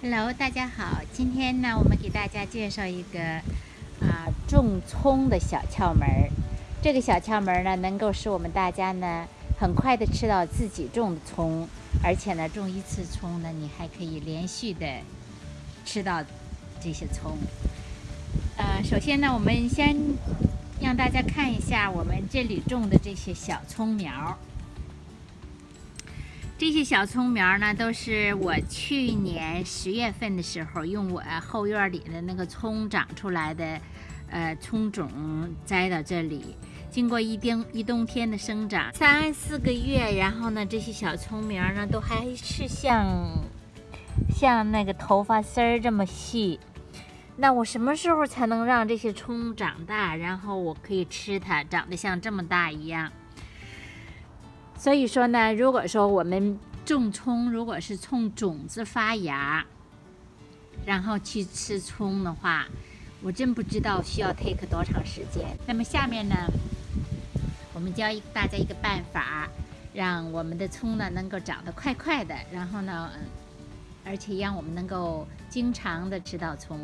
Hello，大家好。今天呢，我们给大家介绍一个啊种葱的小窍门儿。这个小窍门儿呢，能够使我们大家呢很快的吃到自己种的葱，而且呢，种一次葱呢，你还可以连续的吃到这些葱。呃，首先呢，我们先让大家看一下我们这里种的这些小葱苗。这些小葱苗呢，都是我去年十月份的时候用我后院里的那个葱长出来的，呃，葱种栽到这里。经过一冬一冬天的生长，三四个月，然后呢，这些小葱苗呢，都还是像像那个头发丝儿这么细。那我什么时候才能让这些葱长大，然后我可以吃它，长得像这么大一样？所以说呢，如果说我们种葱，如果是从种子发芽，然后去吃葱的话，我真不知道需要 take 多长时间。那么下面呢，我们教一大家一个办法，让我们的葱呢能够长得快快的，然后呢，而且让我们能够经常的吃到葱。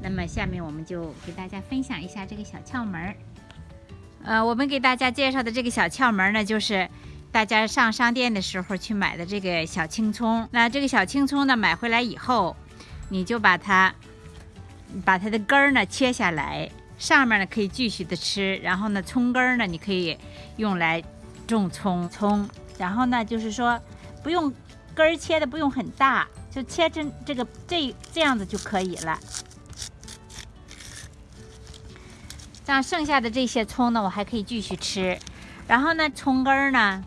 那么下面我们就给大家分享一下这个小窍门儿。呃，我们给大家介绍的这个小窍门呢，就是。大家上商店的时候去买的这个小青葱，那这个小青葱呢，买回来以后，你就把它，把它的根儿呢切下来，上面呢可以继续的吃，然后呢，葱根儿呢你可以用来种葱葱，然后呢就是说不用根儿切的不用很大，就切成这个这这样子就可以了。这样剩下的这些葱。呢，我还可以继续吃，然后呢，葱。根儿呢。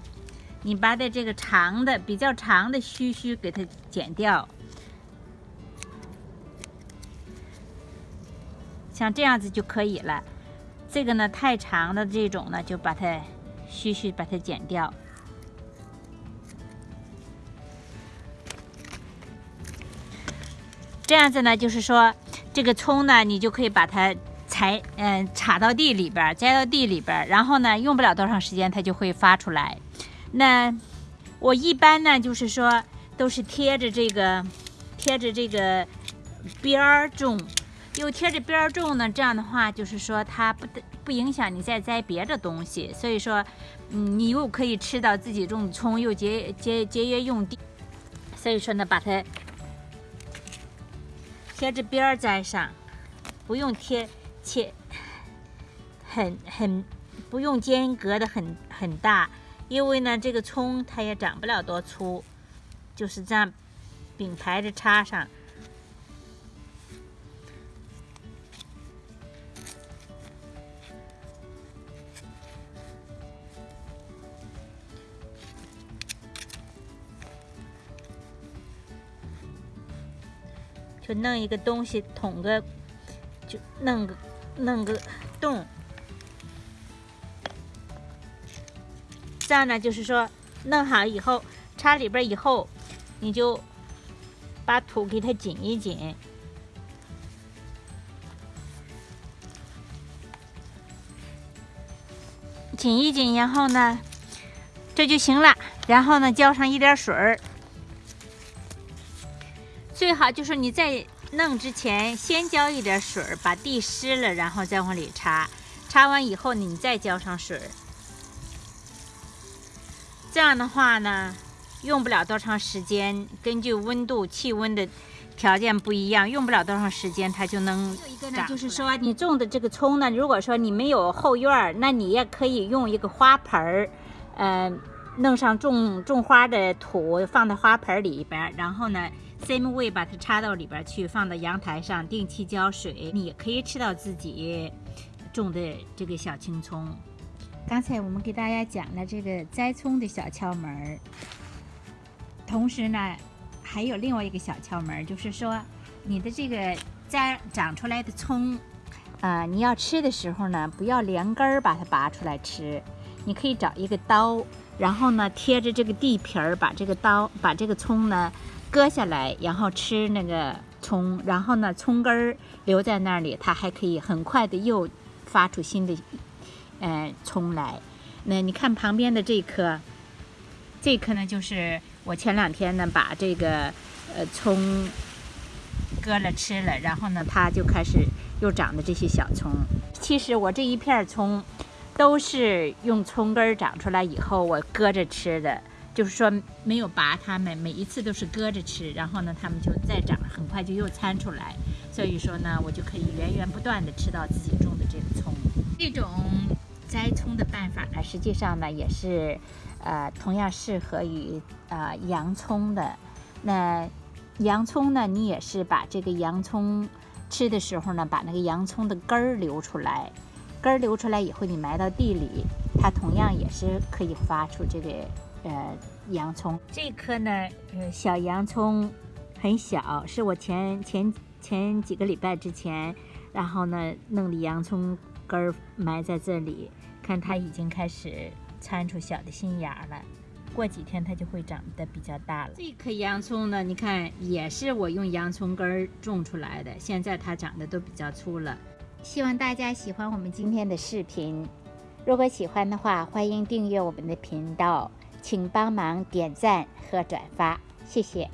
你把的这个长的、比较长的须须给它剪掉，像这样子就可以了。这个呢，太长的这种呢，就把它须须把它剪掉。这样子呢，就是说这个葱呢，你就可以把它采嗯插到地里边，栽到地里边，然后呢，用不了多长时间，它就会发出来。那我一般呢，就是说都是贴着这个贴着这个边儿种，又贴着边儿种呢，这样的话就是说它不不影响你再栽别的东西，所以说，嗯，你又可以吃到自己种的葱，又节节节约用地，所以说呢，把它贴着边儿栽上，不用贴切很很不用间隔的很很大。因为呢，这个葱它也长不了多粗，就是这样并排着插上，就弄一个东西捅个，就弄个弄个洞。这样呢，就是说弄好以后，插里边以后，你就把土给它紧一紧，紧一紧，然后呢，这就行了。然后呢，浇上一点水，最好就是你在弄之前先浇一点水，把地湿了，然后再往里插。插完以后，你再浇上水。这样的话呢，用不了多长时间，根据温度、气温的条件不一样，用不了多长时间，它就能长。就是说，你种的这个葱呢，如果说你没有后院儿，那你也可以用一个花盆儿，嗯，弄上种种花的土，放到花盆里边，然后呢，same way 把它插到里边去，放到阳台上，定期浇水，你也可以吃到自己种的这个小青葱。刚才我们给大家讲了这个栽葱的小窍门儿，同时呢，还有另外一个小窍门儿，就是说你的这个栽长出来的葱，啊，你要吃的时候呢，不要连根儿把它拔出来吃，你可以找一个刀，然后呢贴着这个地皮儿，把这个刀把这个葱呢割下来，然后吃那个葱，然后呢葱根儿留在那里，它还可以很快的又发出新的。呃，葱来，那你看旁边的这颗，这颗呢，就是我前两天呢把这个呃葱割了吃了，然后呢，它就开始又长的这些小葱。其实我这一片葱都是用葱根长出来以后我割着吃的，就是说没有拔它们，每一次都是割着吃，然后呢，它们就再长，很快就又参出来。所以说呢，我就可以源源不断的吃到自己种的这个葱。这种栽葱的办法呢，实际上呢也是，呃，同样适合于呃洋葱的。那洋葱呢，你也是把这个洋葱吃的时候呢，把那个洋葱的根儿留出来，根儿留出来以后，你埋到地里，它同样也是可以发出这个呃洋葱。这颗呢，呃，小洋葱很小，是我前前。前几个礼拜之前，然后呢，弄的洋葱根儿埋在这里，看它已经开始参出小的新芽了。过几天它就会长得比较大了。这颗洋葱呢，你看也是我用洋葱根儿种出来的，现在它长得都比较粗了。希望大家喜欢我们今天的视频，如果喜欢的话，欢迎订阅我们的频道，请帮忙点赞和转发，谢谢。